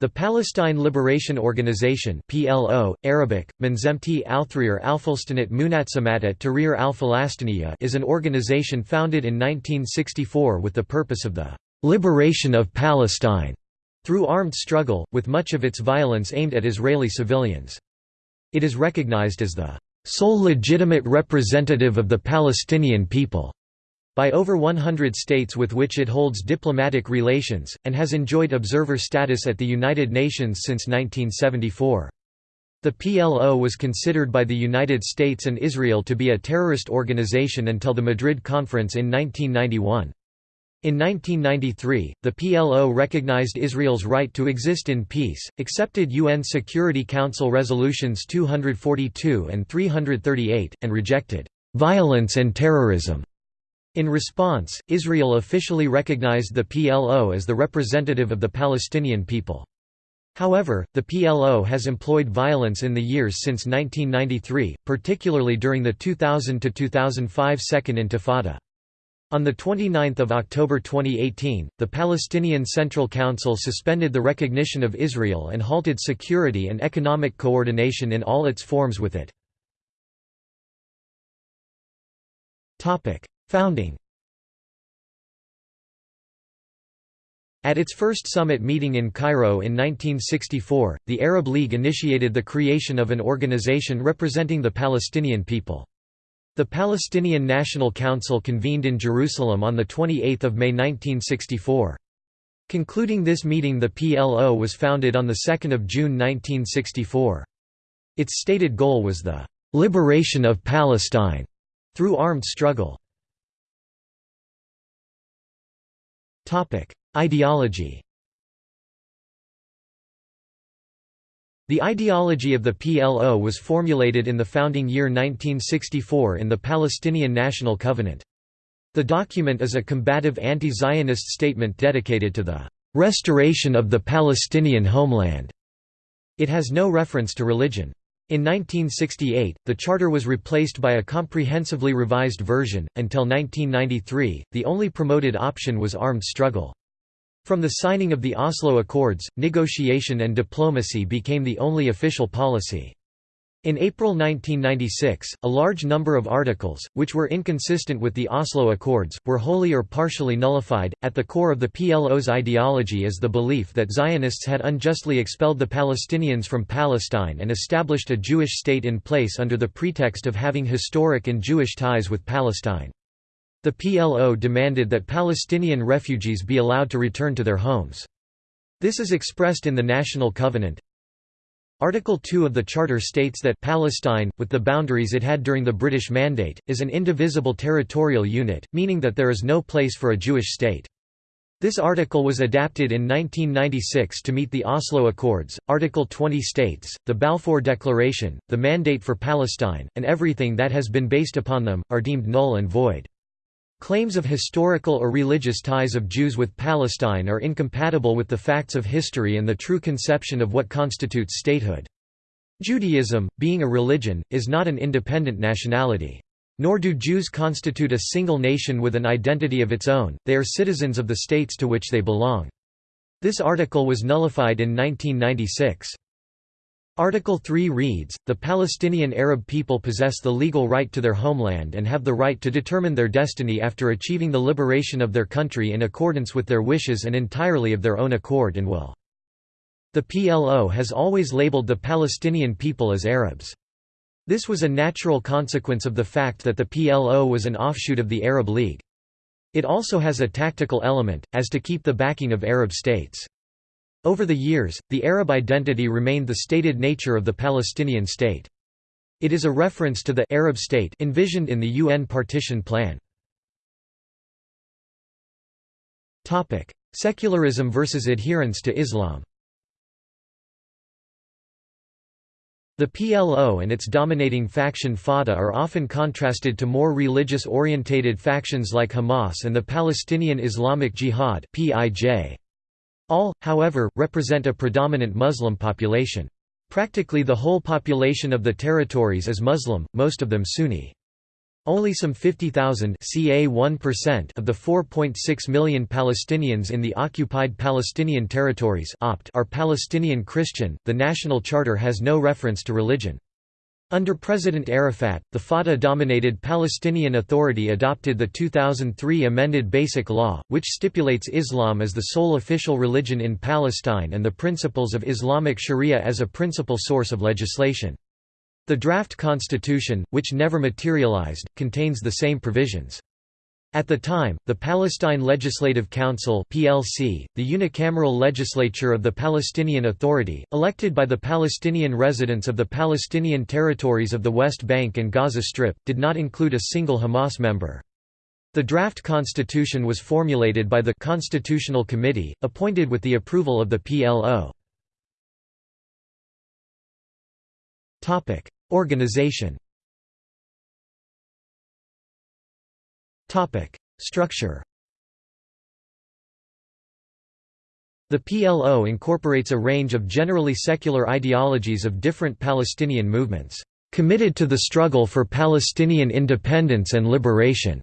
The Palestine Liberation Organization PLO, Arabic, Manzemti al-Thrir al-Fulstanat Munatsamat at Tahrir is an organization founded in 1964 with the purpose of the «liberation of Palestine» through armed struggle, with much of its violence aimed at Israeli civilians. It is recognized as the «sole legitimate representative of the Palestinian people» by over 100 states with which it holds diplomatic relations, and has enjoyed observer status at the United Nations since 1974. The PLO was considered by the United States and Israel to be a terrorist organization until the Madrid Conference in 1991. In 1993, the PLO recognized Israel's right to exist in peace, accepted UN Security Council resolutions 242 and 338, and rejected violence and terrorism in response, Israel officially recognized the PLO as the representative of the Palestinian people. However, the PLO has employed violence in the years since 1993, particularly during the 2000–2005 Second Intifada. On 29 October 2018, the Palestinian Central Council suspended the recognition of Israel and halted security and economic coordination in all its forms with it. Founding At its first summit meeting in Cairo in 1964, the Arab League initiated the creation of an organization representing the Palestinian people. The Palestinian National Council convened in Jerusalem on 28 May 1964. Concluding this meeting the PLO was founded on 2 June 1964. Its stated goal was the «liberation of Palestine» through armed struggle. Ideology The ideology of the PLO was formulated in the founding year 1964 in the Palestinian National Covenant. The document is a combative anti-Zionist statement dedicated to the "...restoration of the Palestinian homeland." It has no reference to religion. In 1968, the charter was replaced by a comprehensively revised version. Until 1993, the only promoted option was armed struggle. From the signing of the Oslo Accords, negotiation and diplomacy became the only official policy. In April 1996, a large number of articles, which were inconsistent with the Oslo Accords, were wholly or partially nullified. At the core of the PLO's ideology is the belief that Zionists had unjustly expelled the Palestinians from Palestine and established a Jewish state in place under the pretext of having historic and Jewish ties with Palestine. The PLO demanded that Palestinian refugees be allowed to return to their homes. This is expressed in the National Covenant, Article 2 of the Charter states that Palestine, with the boundaries it had during the British Mandate, is an indivisible territorial unit, meaning that there is no place for a Jewish state. This article was adapted in 1996 to meet the Oslo Accords. Article 20 states, the Balfour Declaration, the mandate for Palestine, and everything that has been based upon them, are deemed null and void. Claims of historical or religious ties of Jews with Palestine are incompatible with the facts of history and the true conception of what constitutes statehood. Judaism, being a religion, is not an independent nationality. Nor do Jews constitute a single nation with an identity of its own, they are citizens of the states to which they belong. This article was nullified in 1996. Article 3 reads, The Palestinian Arab people possess the legal right to their homeland and have the right to determine their destiny after achieving the liberation of their country in accordance with their wishes and entirely of their own accord and will. The PLO has always labeled the Palestinian people as Arabs. This was a natural consequence of the fact that the PLO was an offshoot of the Arab League. It also has a tactical element, as to keep the backing of Arab states. Over the years, the Arab identity remained the stated nature of the Palestinian state. It is a reference to the Arab state envisioned in the UN partition plan. Topic: Secularism versus adherence to Islam The PLO and its dominating faction Fatah are often contrasted to more religious-orientated factions like Hamas and the Palestinian Islamic Jihad PIJ. All, however, represent a predominant Muslim population. Practically the whole population of the territories is Muslim, most of them Sunni. Only some 50,000 ca 1% of the 4.6 million Palestinians in the occupied Palestinian territories are Palestinian Christian. The national charter has no reference to religion. Under President Arafat, the Fatah-dominated Palestinian Authority adopted the 2003 amended Basic Law, which stipulates Islam as the sole official religion in Palestine and the principles of Islamic Sharia as a principal source of legislation. The draft constitution, which never materialized, contains the same provisions. At the time, the Palestine Legislative Council (PLC), the unicameral legislature of the Palestinian Authority, elected by the Palestinian residents of the Palestinian territories of the West Bank and Gaza Strip, did not include a single Hamas member. The draft constitution was formulated by the Constitutional Committee, appointed with the approval of the PLO. Organization Structure The PLO incorporates a range of generally secular ideologies of different Palestinian movements, "...committed to the struggle for Palestinian independence and liberation",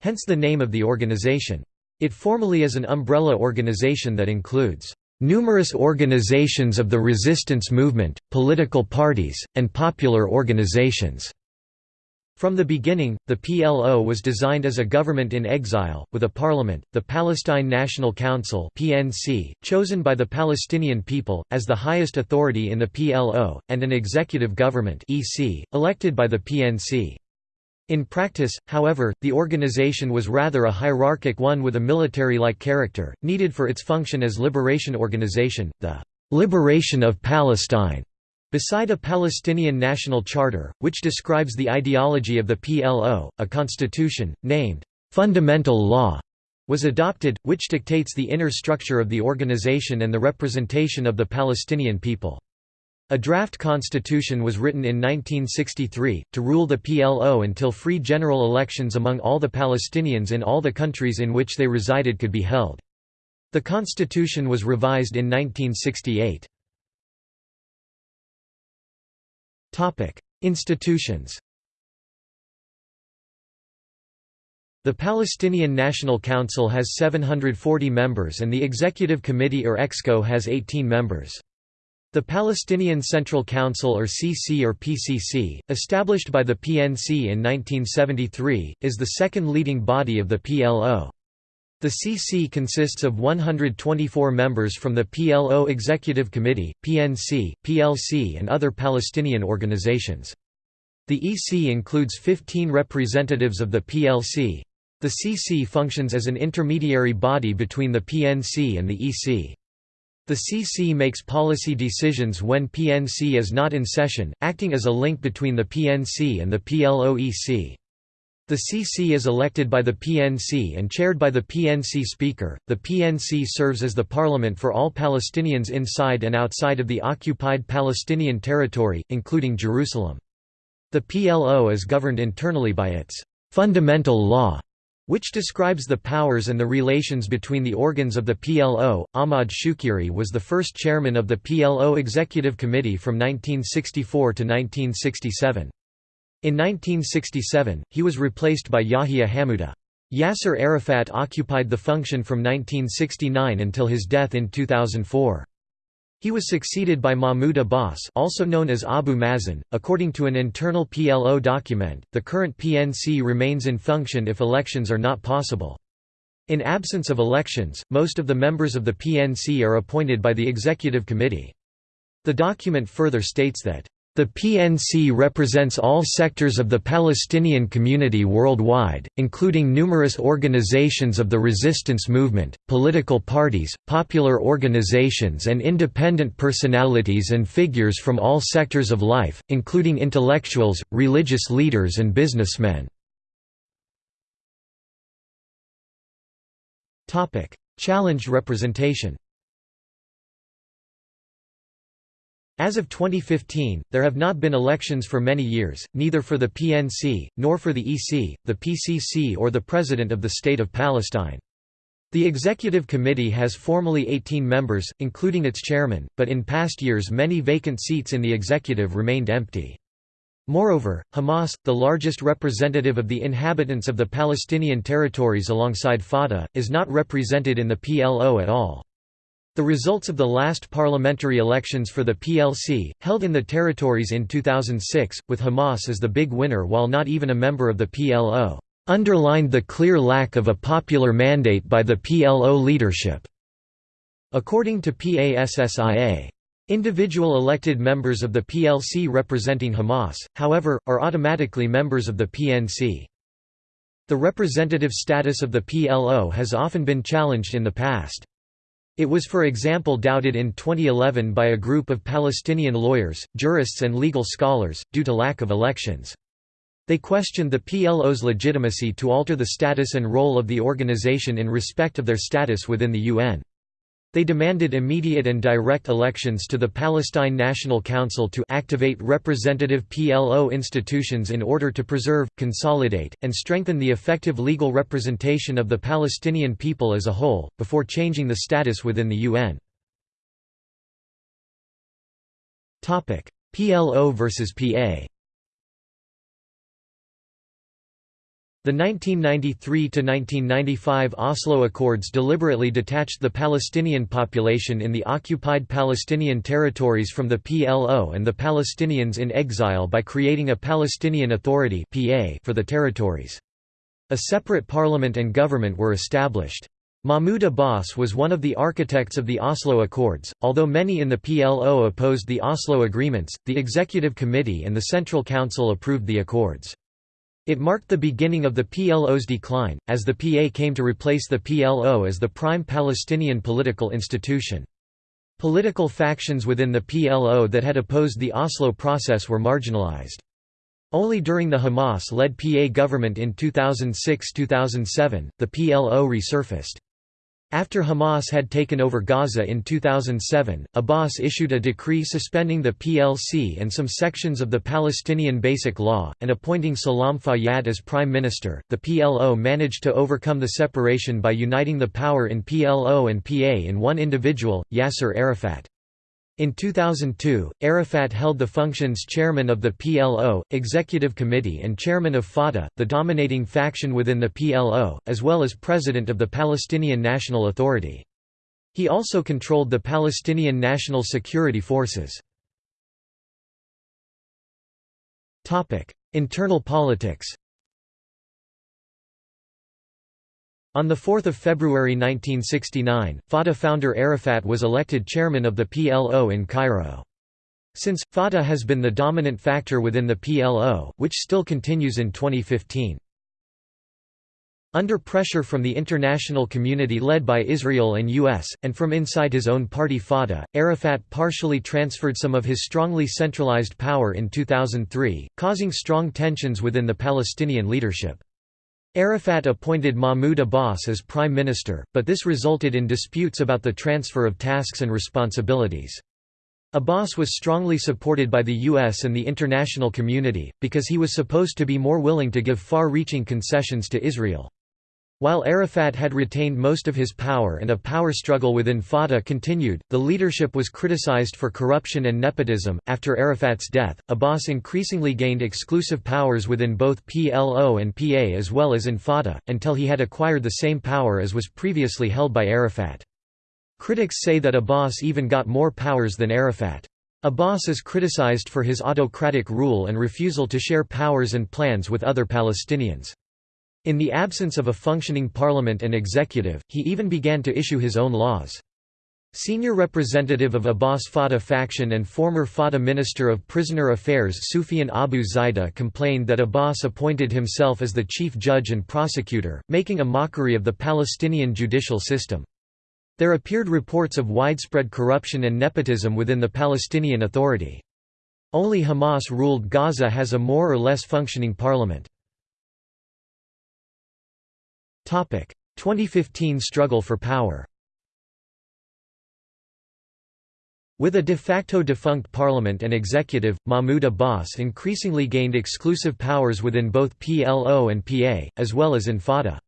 hence the name of the organization. It formally is an umbrella organization that includes numerous organizations of the resistance movement, political parties, and popular organizations. From the beginning, the PLO was designed as a government in exile, with a parliament, the Palestine National Council (PNC), chosen by the Palestinian people as the highest authority in the PLO, and an executive government (EC), elected by the PNC. In practice, however, the organization was rather a hierarchic one with a military-like character, needed for its function as liberation organization, the "'Liberation of Palestine' Beside a Palestinian national charter, which describes the ideology of the PLO, a constitution, named, "'Fundamental Law' was adopted, which dictates the inner structure of the organization and the representation of the Palestinian people. A draft constitution was written in 1963, to rule the PLO until free general elections among all the Palestinians in all the countries in which they resided could be held. The constitution was revised in 1968. Institutions The Palestinian National Council has 740 members and the Executive Committee or EXCO has 18 members. The Palestinian Central Council or CC or PCC, established by the PNC in 1973, is the second leading body of the PLO. The CC consists of 124 members from the PLO Executive Committee, PNC, PLC and other Palestinian organizations. The EC includes 15 representatives of the PLC. The CC functions as an intermediary body between the PNC and the EC. The CC makes policy decisions when PNC is not in session, acting as a link between the PNC and the PLO-EC. The CC is elected by the PNC and chaired by the PNC Speaker. The PNC serves as the parliament for all Palestinians inside and outside of the occupied Palestinian territory, including Jerusalem. The PLO is governed internally by its fundamental law, which describes the powers and the relations between the organs of the PLO. Ahmad Shukeiri was the first chairman of the PLO Executive Committee from 1964 to 1967. In 1967, he was replaced by Yahya Hamouda. Yasser Arafat occupied the function from 1969 until his death in 2004. He was succeeded by Mahmoud Abbas, also known as Abu Mazen. According to an internal PLO document, the current PNC remains in function if elections are not possible. In absence of elections, most of the members of the PNC are appointed by the Executive Committee. The document further states that the PNC represents all sectors of the Palestinian community worldwide, including numerous organizations of the resistance movement, political parties, popular organizations and independent personalities and figures from all sectors of life, including intellectuals, religious leaders and businessmen. Challenged representation As of 2015, there have not been elections for many years, neither for the PNC, nor for the EC, the PCC or the President of the State of Palestine. The Executive Committee has formally 18 members, including its chairman, but in past years many vacant seats in the executive remained empty. Moreover, Hamas, the largest representative of the inhabitants of the Palestinian territories alongside Fatah, is not represented in the PLO at all. The results of the last parliamentary elections for the PLC, held in the territories in 2006, with Hamas as the big winner while not even a member of the PLO, underlined the clear lack of a popular mandate by the PLO leadership. According to PASSIA, Individual elected members of the PLC representing Hamas, however, are automatically members of the PNC. The representative status of the PLO has often been challenged in the past. It was for example doubted in 2011 by a group of Palestinian lawyers, jurists and legal scholars, due to lack of elections. They questioned the PLO's legitimacy to alter the status and role of the organization in respect of their status within the UN. They demanded immediate and direct elections to the Palestine National Council to activate representative PLO institutions in order to preserve, consolidate, and strengthen the effective legal representation of the Palestinian people as a whole, before changing the status within the UN. PLO versus PA The 1993–1995 Oslo Accords deliberately detached the Palestinian population in the occupied Palestinian territories from the PLO and the Palestinians in exile by creating a Palestinian Authority for the territories. A separate parliament and government were established. Mahmoud Abbas was one of the architects of the Oslo Accords. Although many in the PLO opposed the Oslo agreements, the Executive Committee and the Central Council approved the accords. It marked the beginning of the PLO's decline, as the PA came to replace the PLO as the prime Palestinian political institution. Political factions within the PLO that had opposed the Oslo process were marginalized. Only during the Hamas-led PA government in 2006–2007, the PLO resurfaced. After Hamas had taken over Gaza in 2007, Abbas issued a decree suspending the PLC and some sections of the Palestinian Basic Law, and appointing Salam Fayyad as prime minister. The PLO managed to overcome the separation by uniting the power in PLO and PA in one individual, Yasser Arafat. In 2002, Arafat held the functions chairman of the PLO, executive committee and chairman of Fatah, the dominating faction within the PLO, as well as president of the Palestinian National Authority. He also controlled the Palestinian National Security Forces. Internal politics On 4 February 1969, Fatah founder Arafat was elected chairman of the PLO in Cairo. Since, Fatah has been the dominant factor within the PLO, which still continues in 2015. Under pressure from the international community led by Israel and US, and from inside his own party Fatah, Arafat partially transferred some of his strongly centralized power in 2003, causing strong tensions within the Palestinian leadership. Arafat appointed Mahmoud Abbas as prime minister, but this resulted in disputes about the transfer of tasks and responsibilities. Abbas was strongly supported by the US and the international community, because he was supposed to be more willing to give far-reaching concessions to Israel. While Arafat had retained most of his power and a power struggle within Fatah continued, the leadership was criticized for corruption and nepotism. After Arafat's death, Abbas increasingly gained exclusive powers within both PLO and PA as well as in Fatah, until he had acquired the same power as was previously held by Arafat. Critics say that Abbas even got more powers than Arafat. Abbas is criticized for his autocratic rule and refusal to share powers and plans with other Palestinians. In the absence of a functioning parliament and executive, he even began to issue his own laws. Senior representative of Abbas Fatah faction and former Fatah Minister of Prisoner Affairs Sufyan Abu Zaida complained that Abbas appointed himself as the chief judge and prosecutor, making a mockery of the Palestinian judicial system. There appeared reports of widespread corruption and nepotism within the Palestinian Authority. Only Hamas-ruled Gaza has a more or less functioning parliament. 2015 struggle for power With a de facto defunct parliament and executive, Mahmoud Abbas increasingly gained exclusive powers within both PLO and PA, as well as in Fatah.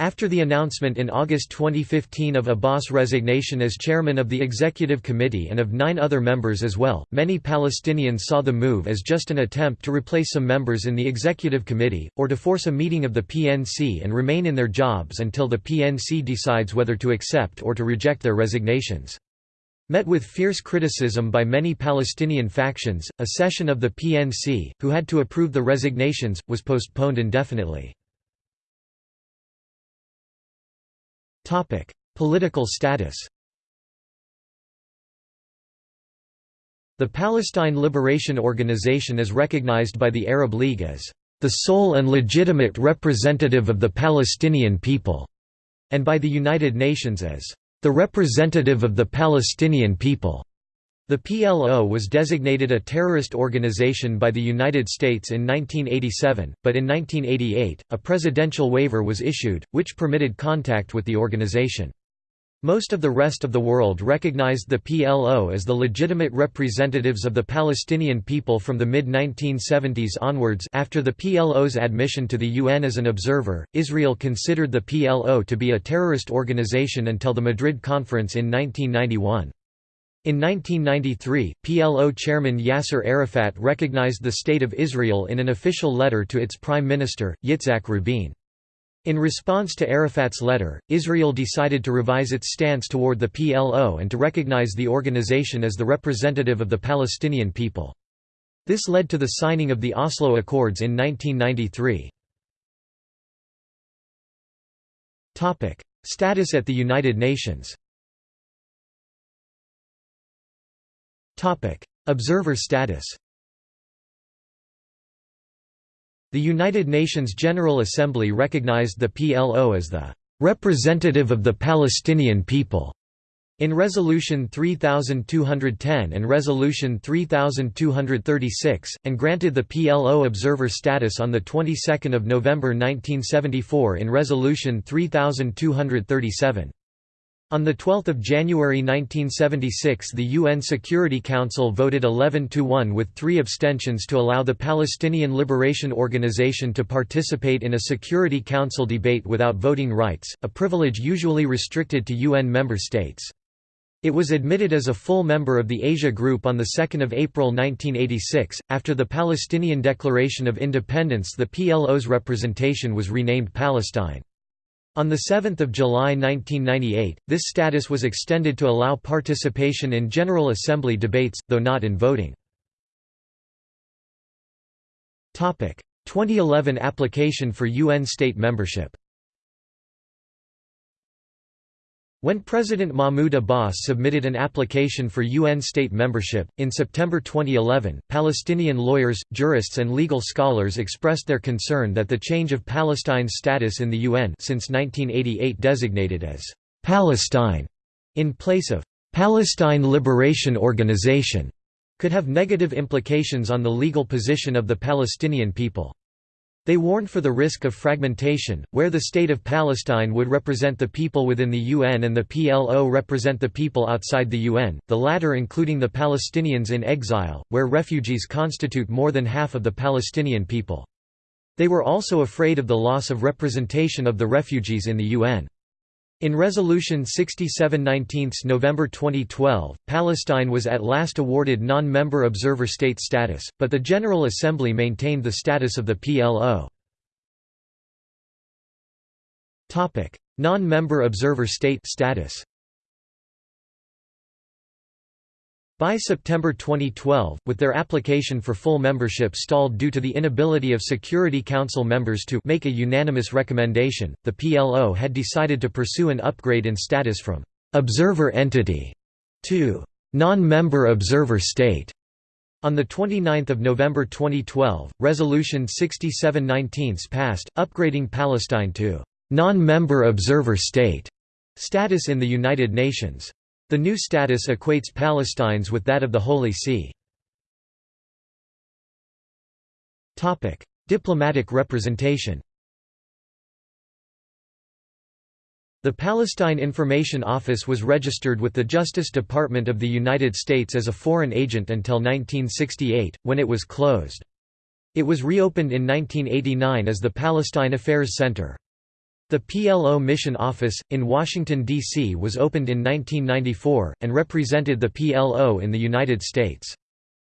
After the announcement in August 2015 of Abbas' resignation as chairman of the executive committee and of nine other members as well, many Palestinians saw the move as just an attempt to replace some members in the executive committee, or to force a meeting of the PNC and remain in their jobs until the PNC decides whether to accept or to reject their resignations. Met with fierce criticism by many Palestinian factions, a session of the PNC, who had to approve the resignations, was postponed indefinitely. Political status The Palestine Liberation Organization is recognized by the Arab League as the sole and legitimate representative of the Palestinian people, and by the United Nations as the representative of the Palestinian people. The PLO was designated a terrorist organization by the United States in 1987, but in 1988, a presidential waiver was issued, which permitted contact with the organization. Most of the rest of the world recognized the PLO as the legitimate representatives of the Palestinian people from the mid-1970s onwards after the PLO's admission to the UN as an observer, Israel considered the PLO to be a terrorist organization until the Madrid Conference in 1991. In 1993, PLO chairman Yasser Arafat recognized the State of Israel in an official letter to its prime minister, Yitzhak Rabin. In response to Arafat's letter, Israel decided to revise its stance toward the PLO and to recognize the organization as the representative of the Palestinian people. This led to the signing of the Oslo Accords in 1993. Status at the United Nations Observer status The United Nations General Assembly recognized the PLO as the representative of the Palestinian people in Resolution 3210 and Resolution 3236, and granted the PLO observer status on the 22nd of November 1974 in Resolution 3237. On 12 January 1976 the UN Security Council voted 11–1 with three abstentions to allow the Palestinian Liberation Organization to participate in a Security Council debate without voting rights, a privilege usually restricted to UN member states. It was admitted as a full member of the Asia Group on 2 April 1986. After the Palestinian Declaration of Independence the PLO's representation was renamed Palestine. On 7 July 1998, this status was extended to allow participation in General Assembly debates, though not in voting. 2011 application for UN state membership When President Mahmoud Abbas submitted an application for UN state membership, in September 2011, Palestinian lawyers, jurists and legal scholars expressed their concern that the change of Palestine's status in the UN since 1988 designated as «Palestine» in place of «Palestine Liberation Organization» could have negative implications on the legal position of the Palestinian people. They warned for the risk of fragmentation, where the State of Palestine would represent the people within the UN and the PLO represent the people outside the UN, the latter including the Palestinians in exile, where refugees constitute more than half of the Palestinian people. They were also afraid of the loss of representation of the refugees in the UN. In Resolution 6719 November 2012, Palestine was at last awarded non-member observer state status, but the General Assembly maintained the status of the PLO. Non-member observer state status By September 2012, with their application for full membership stalled due to the inability of Security Council members to make a unanimous recommendation, the PLO had decided to pursue an upgrade in status from «observer entity» to «non-member observer state». On 29 November 2012, Resolution 6719 passed, upgrading Palestine to «non-member observer state» status in the United Nations. The new status equates Palestine's with that of the Holy See. Diplomatic representation The Palestine Information Office was registered with the Justice Department of the United States as a foreign agent until 1968, when it was closed. It was reopened in 1989 as the Palestine Affairs Center. The PLO Mission Office, in Washington, D.C. was opened in 1994, and represented the PLO in the United States.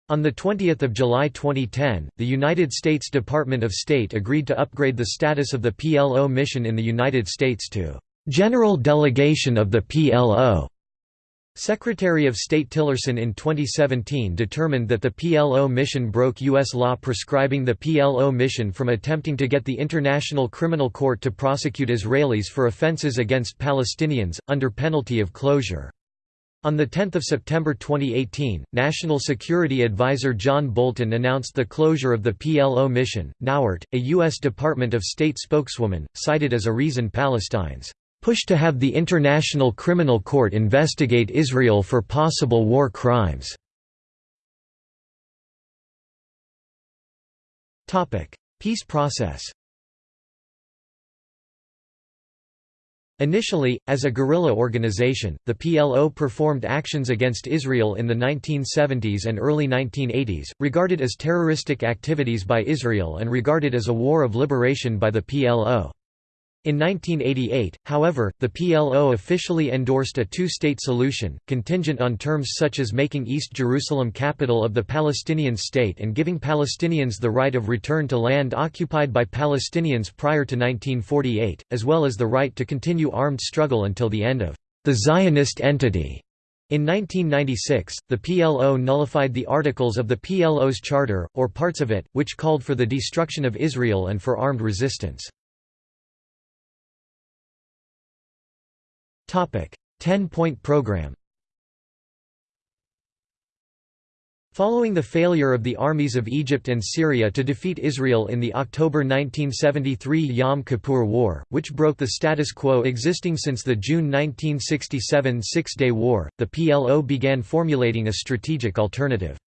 On 20 July 2010, the United States Department of State agreed to upgrade the status of the PLO mission in the United States to "...general delegation of the PLO." Secretary of State Tillerson in 2017 determined that the PLO mission broke U.S. law prescribing the PLO mission from attempting to get the International Criminal Court to prosecute Israelis for offenses against Palestinians, under penalty of closure. On 10 September 2018, National Security Advisor John Bolton announced the closure of the PLO mission. Nauert, a U.S. Department of State spokeswoman, cited as a reason Palestine's push to have the International Criminal Court investigate Israel for possible war crimes. Peace process Initially, as a guerrilla organization, the PLO performed actions against Israel in the 1970s and early 1980s, regarded as terroristic activities by Israel and regarded as a war of liberation by the PLO. In 1988, however, the PLO officially endorsed a two-state solution, contingent on terms such as making East Jerusalem capital of the Palestinian state and giving Palestinians the right of return to land occupied by Palestinians prior to 1948, as well as the right to continue armed struggle until the end of the Zionist entity. In 1996, the PLO nullified the articles of the PLO's charter, or parts of it, which called for the destruction of Israel and for armed resistance. Ten-point program Following the failure of the armies of Egypt and Syria to defeat Israel in the October 1973 Yom Kippur War, which broke the status quo existing since the June 1967 Six-Day War, the PLO began formulating a strategic alternative.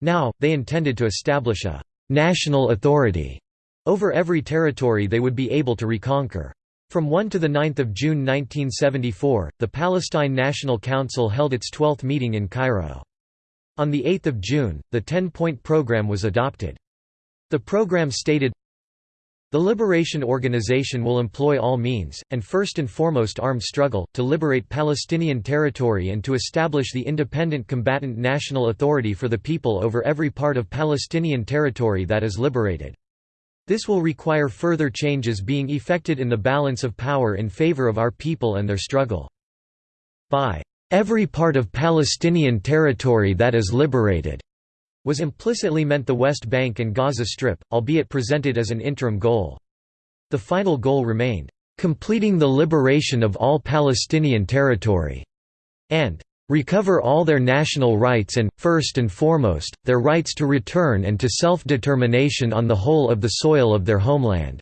Now, they intended to establish a «national authority» over every territory they would be able to reconquer. From 1 to 9 June 1974, the Palestine National Council held its 12th meeting in Cairo. On 8 June, the Ten-Point Program was adopted. The program stated, The Liberation Organization will employ all means, and first and foremost armed struggle, to liberate Palestinian territory and to establish the independent combatant national authority for the people over every part of Palestinian territory that is liberated. This will require further changes being effected in the balance of power in favor of our people and their struggle. By every part of Palestinian territory that is liberated was implicitly meant the West Bank and Gaza Strip, albeit presented as an interim goal. The final goal remained, "...completing the liberation of all Palestinian territory", and recover all their national rights and, first and foremost, their rights to return and to self-determination on the whole of the soil of their homeland."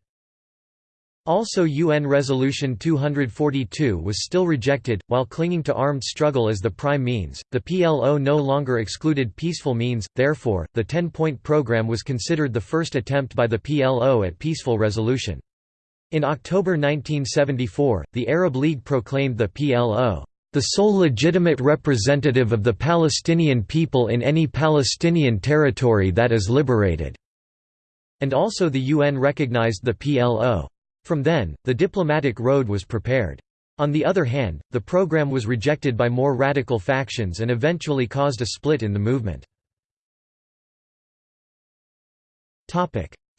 Also UN Resolution 242 was still rejected, while clinging to armed struggle as the prime means, the PLO no longer excluded peaceful means, therefore, the Ten-Point Program was considered the first attempt by the PLO at peaceful resolution. In October 1974, the Arab League proclaimed the PLO the sole legitimate representative of the Palestinian people in any Palestinian territory that is liberated." And also the UN recognized the PLO. From then, the diplomatic road was prepared. On the other hand, the program was rejected by more radical factions and eventually caused a split in the movement.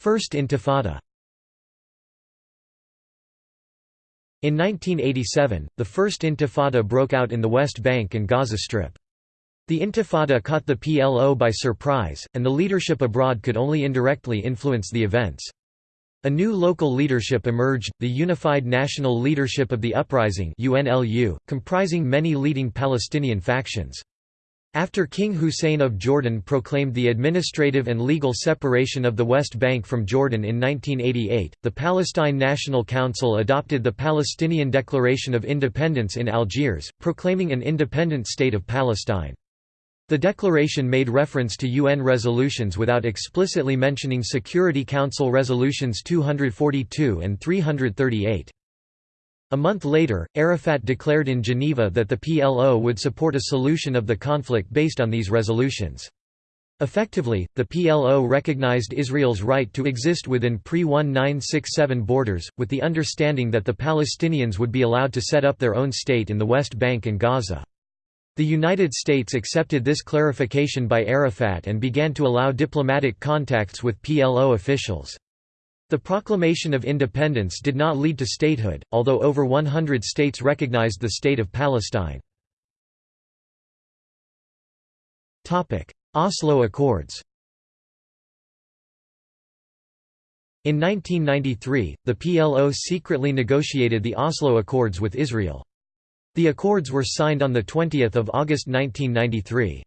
First Intifada In 1987, the First Intifada broke out in the West Bank and Gaza Strip. The Intifada caught the PLO by surprise, and the leadership abroad could only indirectly influence the events. A new local leadership emerged, the Unified National Leadership of the Uprising UNLU, comprising many leading Palestinian factions. After King Hussein of Jordan proclaimed the administrative and legal separation of the West Bank from Jordan in 1988, the Palestine National Council adopted the Palestinian Declaration of Independence in Algiers, proclaiming an independent state of Palestine. The declaration made reference to UN resolutions without explicitly mentioning Security Council resolutions 242 and 338. A month later, Arafat declared in Geneva that the PLO would support a solution of the conflict based on these resolutions. Effectively, the PLO recognized Israel's right to exist within pre-1967 borders, with the understanding that the Palestinians would be allowed to set up their own state in the West Bank and Gaza. The United States accepted this clarification by Arafat and began to allow diplomatic contacts with PLO officials. The proclamation of independence did not lead to statehood, although over 100 states recognized the State of Palestine. Oslo Accords In 1993, the PLO secretly negotiated the Oslo Accords with Israel. The accords were signed on 20 August 1993.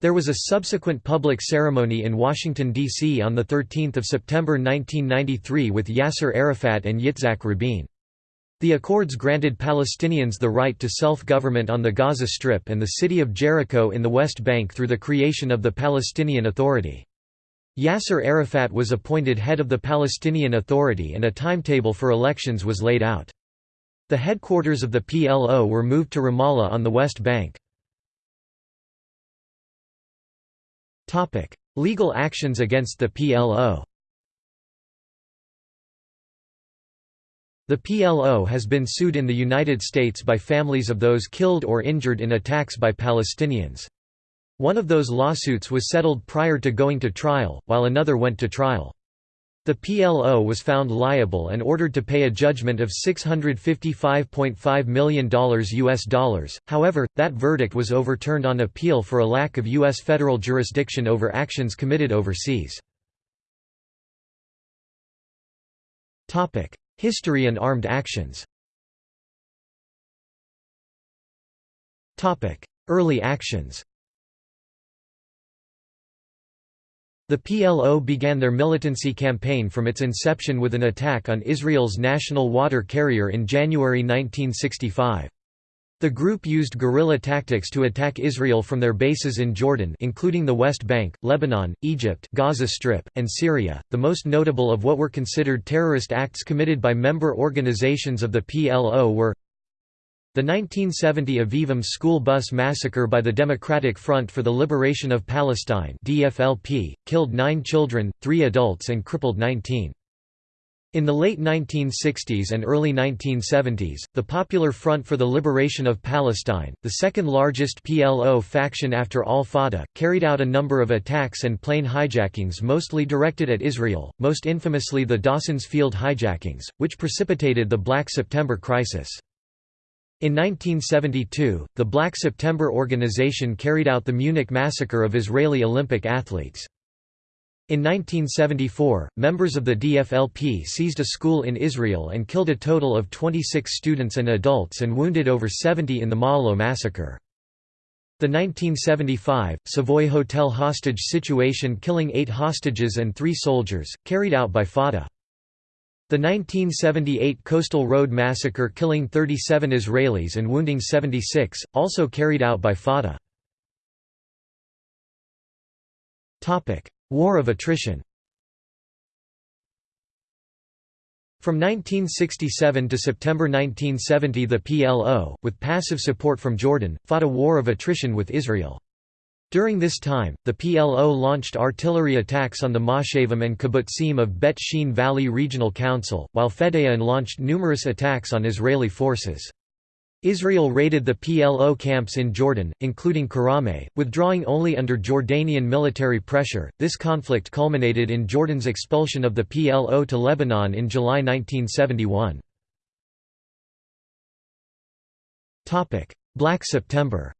There was a subsequent public ceremony in Washington, D.C. on 13 September 1993 with Yasser Arafat and Yitzhak Rabin. The accords granted Palestinians the right to self-government on the Gaza Strip and the city of Jericho in the West Bank through the creation of the Palestinian Authority. Yasser Arafat was appointed head of the Palestinian Authority and a timetable for elections was laid out. The headquarters of the PLO were moved to Ramallah on the West Bank. Legal actions against the PLO The PLO has been sued in the United States by families of those killed or injured in attacks by Palestinians. One of those lawsuits was settled prior to going to trial, while another went to trial. The PLO was found liable and ordered to pay a judgment of $655.5 million US dollars. However, that verdict was overturned on appeal for a lack of US federal jurisdiction over actions committed overseas. History and armed actions Early actions The PLO began their militancy campaign from its inception with an attack on Israel's national water carrier in January 1965. The group used guerrilla tactics to attack Israel from their bases in Jordan including the West Bank, Lebanon, Egypt Gaza Strip, and Syria. The most notable of what were considered terrorist acts committed by member organizations of the PLO were the 1970 Avivim school bus massacre by the Democratic Front for the Liberation of Palestine DFLP, killed nine children, three adults and crippled 19. In the late 1960s and early 1970s, the Popular Front for the Liberation of Palestine, the second largest PLO faction after al-Fatah, carried out a number of attacks and plane hijackings mostly directed at Israel, most infamously the Dawson's Field hijackings, which precipitated the Black September crisis. In 1972, the Black September organization carried out the Munich massacre of Israeli Olympic athletes. In 1974, members of the DFLP seized a school in Israel and killed a total of 26 students and adults and wounded over 70 in the Ma'alot massacre. The 1975, Savoy Hotel hostage situation killing eight hostages and three soldiers, carried out by Fatah. The 1978 Coastal Road massacre killing 37 Israelis and wounding 76, also carried out by Fatah. War of attrition From 1967 to September 1970 the PLO, with passive support from Jordan, fought a war of attrition with Israel. During this time, the PLO launched artillery attacks on the Moshavim and kibbutzim of Bet Shean Valley Regional Council, while Fedayeen launched numerous attacks on Israeli forces. Israel raided the PLO camps in Jordan, including Karameh, withdrawing only under Jordanian military pressure. This conflict culminated in Jordan's expulsion of the PLO to Lebanon in July 1971. Topic: Black September.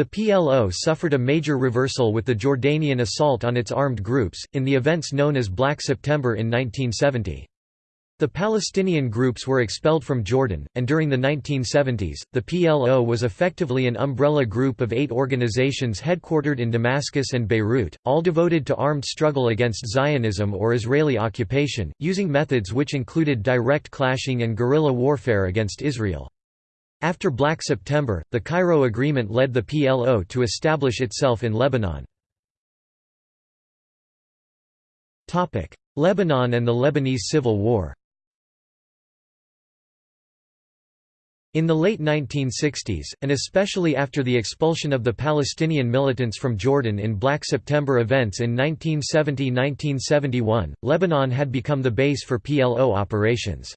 The PLO suffered a major reversal with the Jordanian assault on its armed groups, in the events known as Black September in 1970. The Palestinian groups were expelled from Jordan, and during the 1970s, the PLO was effectively an umbrella group of eight organizations headquartered in Damascus and Beirut, all devoted to armed struggle against Zionism or Israeli occupation, using methods which included direct clashing and guerrilla warfare against Israel. After Black September, the Cairo Agreement led the PLO to establish itself in Lebanon. Lebanon and the Lebanese Civil War In the late 1960s, and especially after the expulsion of the Palestinian militants from Jordan in Black September events in 1970–1971, Lebanon had become the base for PLO operations.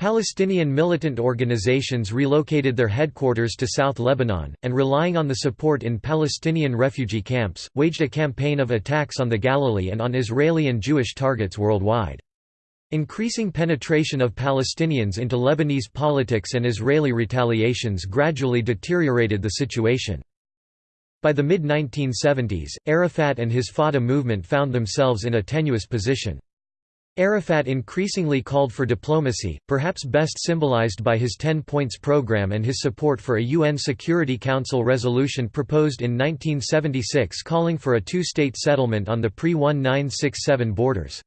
Palestinian militant organizations relocated their headquarters to South Lebanon, and relying on the support in Palestinian refugee camps, waged a campaign of attacks on the Galilee and on Israeli and Jewish targets worldwide. Increasing penetration of Palestinians into Lebanese politics and Israeli retaliations gradually deteriorated the situation. By the mid-1970s, Arafat and his Fatah movement found themselves in a tenuous position. Arafat increasingly called for diplomacy, perhaps best symbolized by his Ten Points program and his support for a UN Security Council resolution proposed in 1976 calling for a two-state settlement on the pre-1967 borders.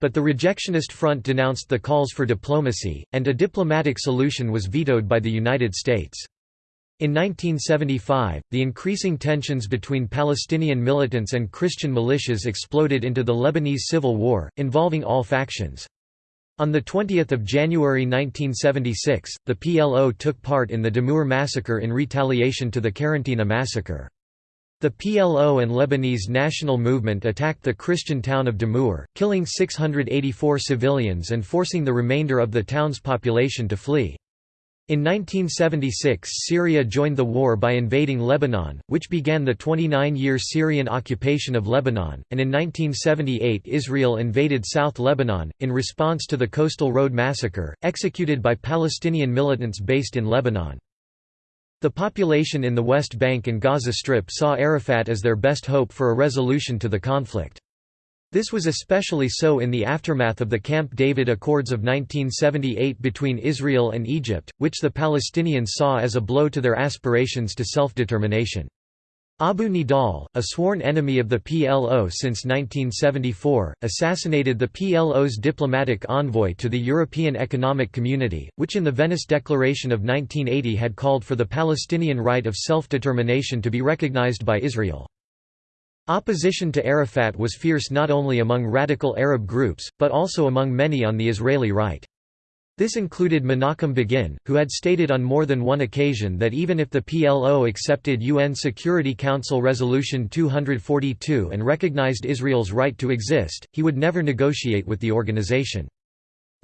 But the rejectionist front denounced the calls for diplomacy, and a diplomatic solution was vetoed by the United States. In 1975, the increasing tensions between Palestinian militants and Christian militias exploded into the Lebanese Civil War, involving all factions. On 20 January 1976, the PLO took part in the Damour massacre in retaliation to the Karantina massacre. The PLO and Lebanese National Movement attacked the Christian town of Damour, killing 684 civilians and forcing the remainder of the town's population to flee. In 1976 Syria joined the war by invading Lebanon, which began the 29-year Syrian occupation of Lebanon, and in 1978 Israel invaded South Lebanon, in response to the Coastal Road Massacre, executed by Palestinian militants based in Lebanon. The population in the West Bank and Gaza Strip saw Arafat as their best hope for a resolution to the conflict. This was especially so in the aftermath of the Camp David Accords of 1978 between Israel and Egypt, which the Palestinians saw as a blow to their aspirations to self-determination. Abu Nidal, a sworn enemy of the PLO since 1974, assassinated the PLO's diplomatic envoy to the European Economic Community, which in the Venice Declaration of 1980 had called for the Palestinian right of self-determination to be recognized by Israel. Opposition to Arafat was fierce not only among radical Arab groups, but also among many on the Israeli right. This included Menachem Begin, who had stated on more than one occasion that even if the PLO accepted UN Security Council Resolution 242 and recognized Israel's right to exist, he would never negotiate with the organization.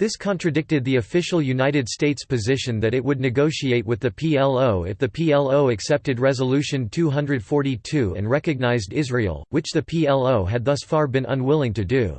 This contradicted the official United States position that it would negotiate with the PLO if the PLO accepted Resolution 242 and recognized Israel, which the PLO had thus far been unwilling to do.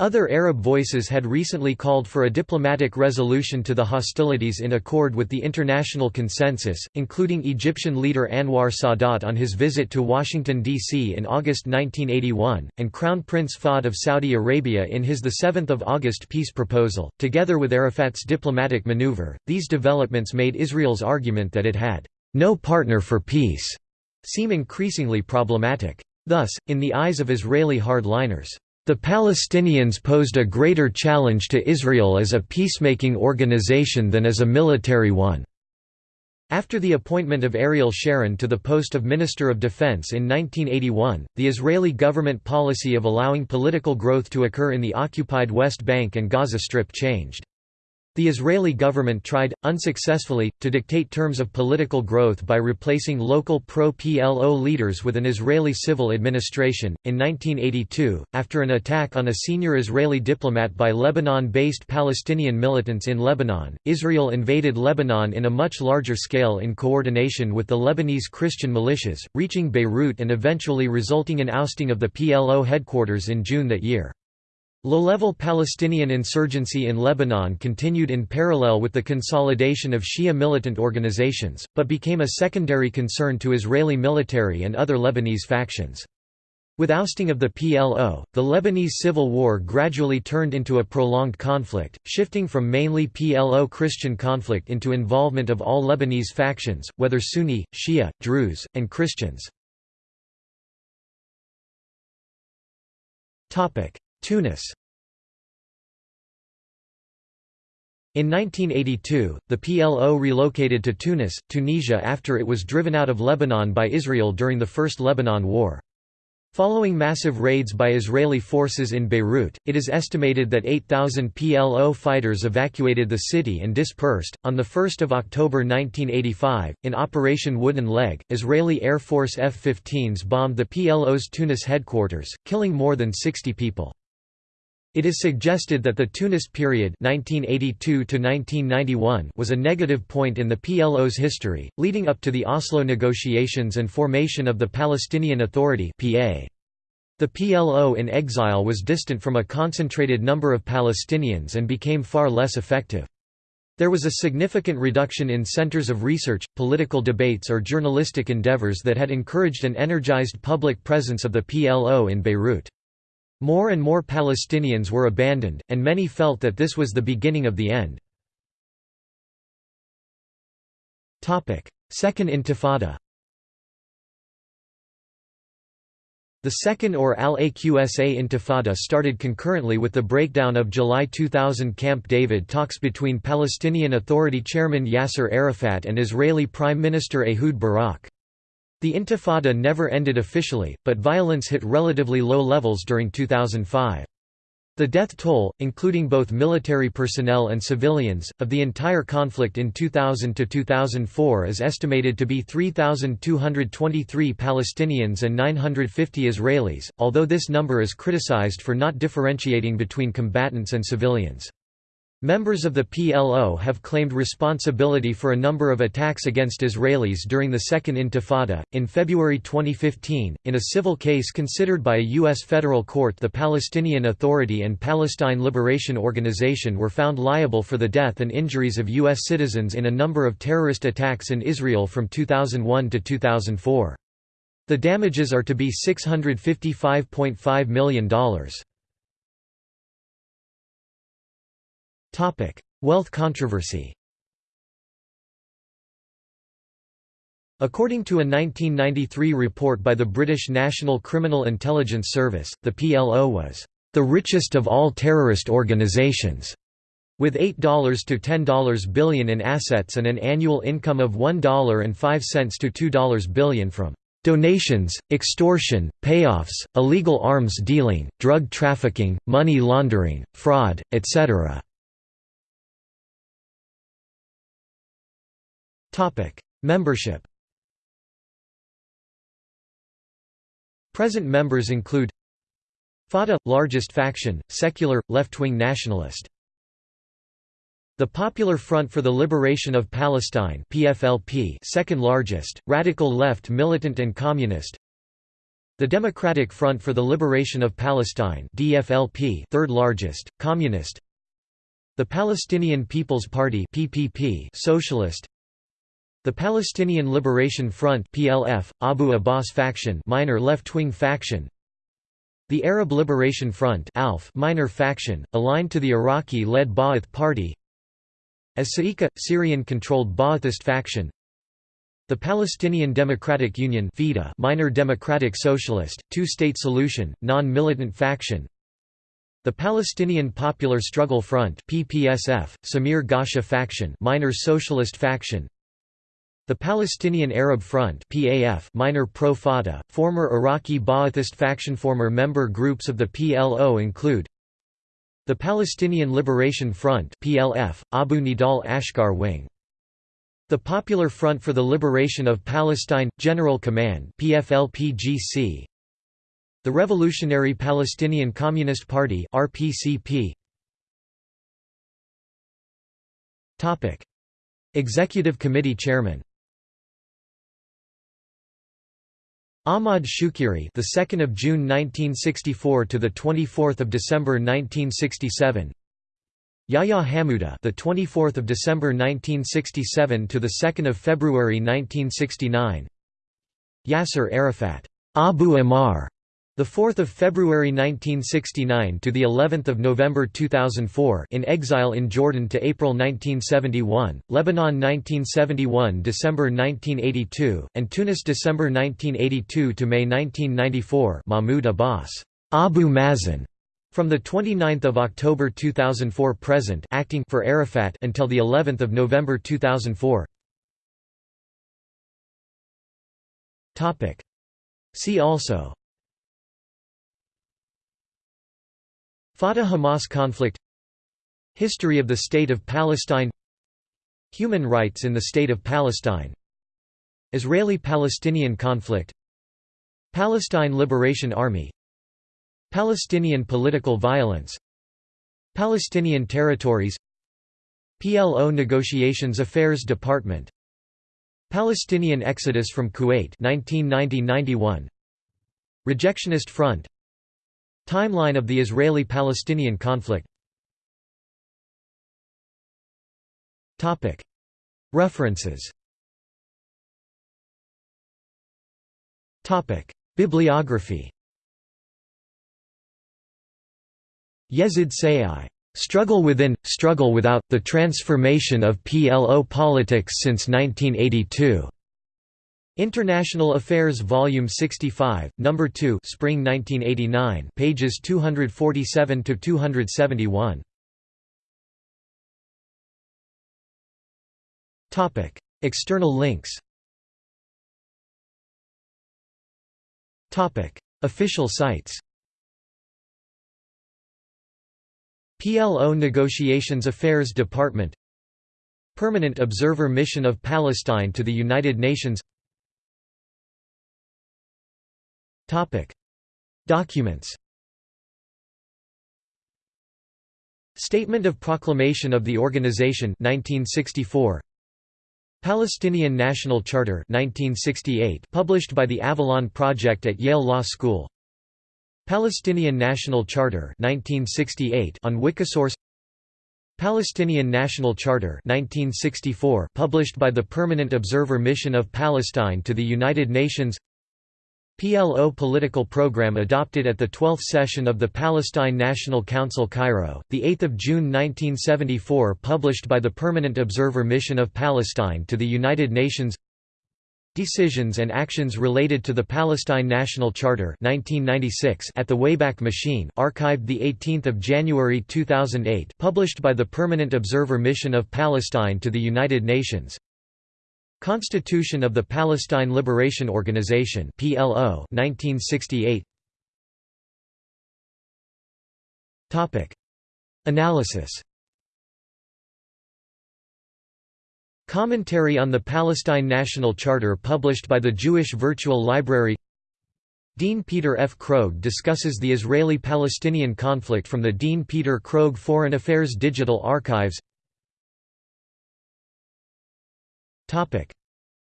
Other Arab voices had recently called for a diplomatic resolution to the hostilities in accord with the international consensus, including Egyptian leader Anwar Sadat on his visit to Washington, D.C. in August 1981, and Crown Prince Fahd of Saudi Arabia in his 7 August peace proposal. Together with Arafat's diplomatic maneuver, these developments made Israel's argument that it had no partner for peace seem increasingly problematic. Thus, in the eyes of Israeli hardliners, the Palestinians posed a greater challenge to Israel as a peacemaking organization than as a military one. After the appointment of Ariel Sharon to the post of Minister of Defense in 1981, the Israeli government policy of allowing political growth to occur in the occupied West Bank and Gaza Strip changed. The Israeli government tried, unsuccessfully, to dictate terms of political growth by replacing local pro-PLO leaders with an Israeli civil administration. In 1982, after an attack on a senior Israeli diplomat by Lebanon-based Palestinian militants in Lebanon, Israel invaded Lebanon in a much larger scale in coordination with the Lebanese Christian militias, reaching Beirut and eventually resulting in ousting of the PLO headquarters in June that year. Low-level Palestinian insurgency in Lebanon continued in parallel with the consolidation of Shia militant organizations, but became a secondary concern to Israeli military and other Lebanese factions. With ousting of the PLO, the Lebanese civil war gradually turned into a prolonged conflict, shifting from mainly PLO Christian conflict into involvement of all Lebanese factions, whether Sunni, Shia, Druze, and Christians. Tunis In 1982, the PLO relocated to Tunis, Tunisia after it was driven out of Lebanon by Israel during the First Lebanon War. Following massive raids by Israeli forces in Beirut, it is estimated that 8,000 PLO fighters evacuated the city and dispersed. On 1 October 1985, in Operation Wooden Leg, Israeli Air Force F 15s bombed the PLO's Tunis headquarters, killing more than 60 people. It is suggested that the Tunis period 1982 was a negative point in the PLO's history, leading up to the Oslo negotiations and formation of the Palestinian Authority The PLO in exile was distant from a concentrated number of Palestinians and became far less effective. There was a significant reduction in centers of research, political debates or journalistic endeavors that had encouraged an energized public presence of the PLO in Beirut. More and more Palestinians were abandoned, and many felt that this was the beginning of the end. Second Intifada The Second or Al-Aqsa Intifada started concurrently with the breakdown of July 2000 Camp David talks between Palestinian Authority chairman Yasser Arafat and Israeli Prime Minister Ehud Barak. The Intifada never ended officially, but violence hit relatively low levels during 2005. The death toll, including both military personnel and civilians, of the entire conflict in 2000 to 2004 is estimated to be 3,223 Palestinians and 950 Israelis, although this number is criticized for not differentiating between combatants and civilians. Members of the PLO have claimed responsibility for a number of attacks against Israelis during the Second Intifada. In February 2015, in a civil case considered by a U.S. federal court, the Palestinian Authority and Palestine Liberation Organization were found liable for the death and injuries of U.S. citizens in a number of terrorist attacks in Israel from 2001 to 2004. The damages are to be $655.5 million. Wealth controversy According to a 1993 report by the British National Criminal Intelligence Service, the PLO was the richest of all terrorist organizations, with $8 to $10 billion in assets and an annual income of $1.05 to $2 billion from donations, extortion, payoffs, illegal arms dealing, drug trafficking, money laundering, fraud, etc. Membership Present members include Fatah – largest faction, secular, left-wing nationalist. The Popular Front for the Liberation of Palestine PFLP second largest, radical left militant and communist. The Democratic Front for the Liberation of Palestine DFLP third largest, communist. The Palestinian People's Party PPP socialist the Palestinian Liberation Front (PLF), Abu Abbas faction, minor left-wing faction. The Arab Liberation Front (ALF), minor faction, aligned to the Iraqi-led Ba'ath Party. As Sa'ika, Syrian-controlled Ba'athist faction. The Palestinian Democratic Union (FIDA), minor democratic socialist, two-state solution, non-militant faction. The Palestinian Popular Struggle Front (PPSF), Samir Ghasha faction, minor socialist faction. The Palestinian Arab Front PAF minor pro-Fatah, former Iraqi Ba'athist faction Former member groups of the PLO include the Palestinian Liberation Front PLF, Abu Nidal Ashkar Wing. The Popular Front for the Liberation of Palestine – General Command PFLPGC, the Revolutionary Palestinian Communist Party RPCP. Executive Committee Chairman Ahmad Shukeiri, the 2nd of June 1964 to the 24th of December 1967. Yahya Hamuda, the 24th of December 1967 to the 2nd of February 1969. Yasser Arafat, Abu Ammar, the 4th of February 1969 to the 11th of November 2004 in exile in Jordan to April 1971, Lebanon 1971 December 1982 and Tunis December 1982 to May 1994 Mahmoud Abbas Abu Mazen from the 29th of October 2004 present acting for Arafat until the 11th of November 2004 Topic. See also Fatah–Hamas conflict History of the State of Palestine Human rights in the State of Palestine Israeli–Palestinian conflict Palestine Liberation Army Palestinian political violence Palestinian territories PLO Negotiations Affairs Department Palestinian exodus from Kuwait 1990–91 Rejectionist Front Timeline of the Israeli-Palestinian conflict. References. Bibliography. Yezid Sayigh. Struggle Within, Struggle Without, The Transformation of PLO Politics Since 1982. International Affairs Volume 65, Number 2, Spring 1989, pages 247 to 271. Topic: External links. Official sites. PLO Negotiations Affairs Department Permanent Observer Mission of Palestine to the United Nations Documents. Statement of Proclamation of the Organization 1964 Palestinian National Charter 1968 published by the Avalon Project at Yale Law School. Palestinian National Charter 1968 on Wikisource. Palestinian National Charter 1964 published by the Permanent Observer Mission of Palestine to the United Nations PLO political program adopted at the 12th session of the Palestine National Council Cairo, 8 June 1974 published by the Permanent Observer Mission of Palestine to the United Nations. Decisions and actions related to the Palestine National Charter 1996 at the Wayback Machine archived 18 January 2008 published by the Permanent Observer Mission of Palestine to the United Nations Constitution of the Palestine Liberation Organization PLO 1968 Topic. Analysis. Commentary on the Palestine National Charter published by the Jewish Virtual Library. Dean Peter F. Krogh discusses the Israeli-Palestinian conflict from the Dean Peter Krogh Foreign Affairs Digital Archives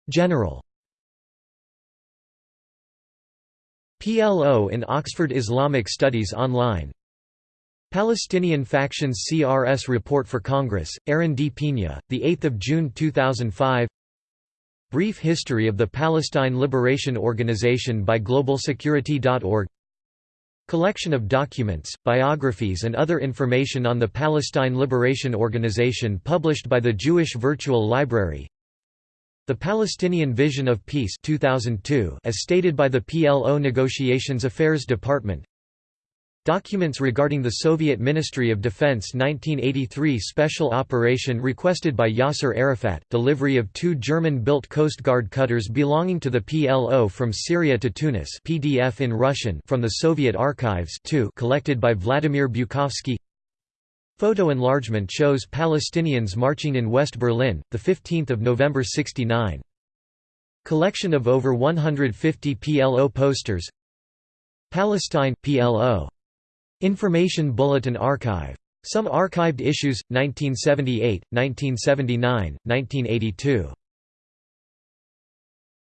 General. PLO in Oxford Islamic Studies Online. Palestinian Factions CRS Report for Congress, Aaron D. Pina, 8 June 2005 Brief History of the Palestine Liberation Organization by GlobalSecurity.org Collection of documents, biographies and other information on the Palestine Liberation Organization published by the Jewish Virtual Library The Palestinian Vision of Peace 2002 as stated by the PLO Negotiations Affairs Department. Documents regarding the Soviet Ministry of Defense 1983 special operation requested by Yasser Arafat, delivery of two German-built Coast Guard cutters belonging to the PLO from Syria to Tunis PDF in Russian from the Soviet archives 2 collected by Vladimir Bukovsky Photo enlargement shows Palestinians marching in West Berlin, 15 November 69. Collection of over 150 PLO posters Palestine, PLO Information Bulletin Archive. Some archived issues, 1978, 1979, 1982.